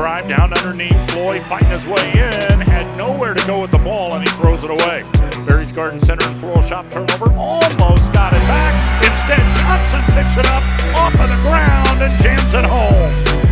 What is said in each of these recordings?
drive down underneath. Floyd fighting his way in. Had nowhere to go with the ball, and he throws it away. Barry's Garden Center and Floral Shop turnover. Almost got it back. Instead, Johnson picks it up off of the ground and jams it home.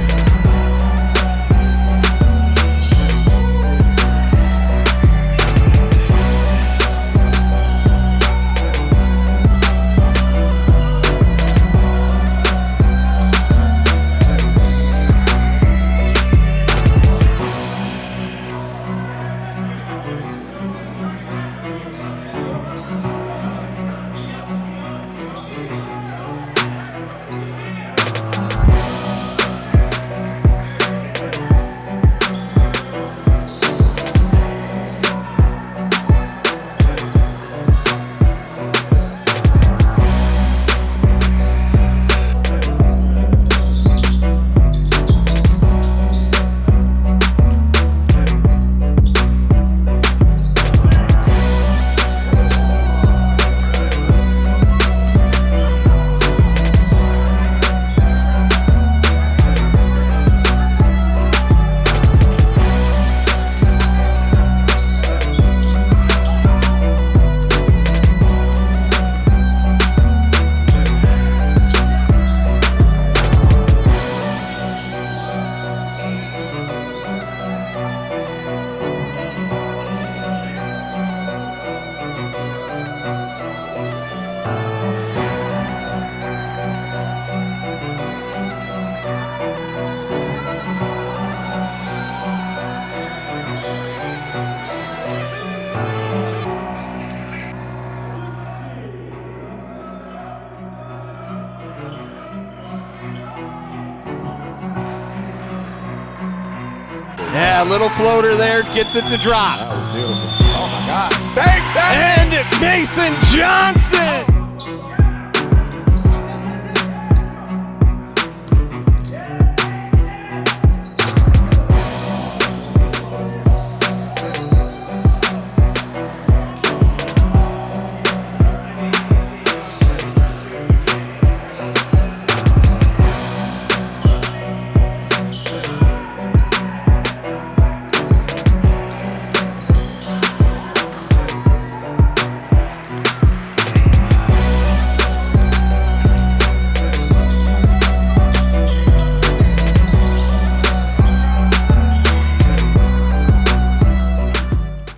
Yeah, a little floater there gets it to drop. That was beautiful. Oh my God. And Mason Johnson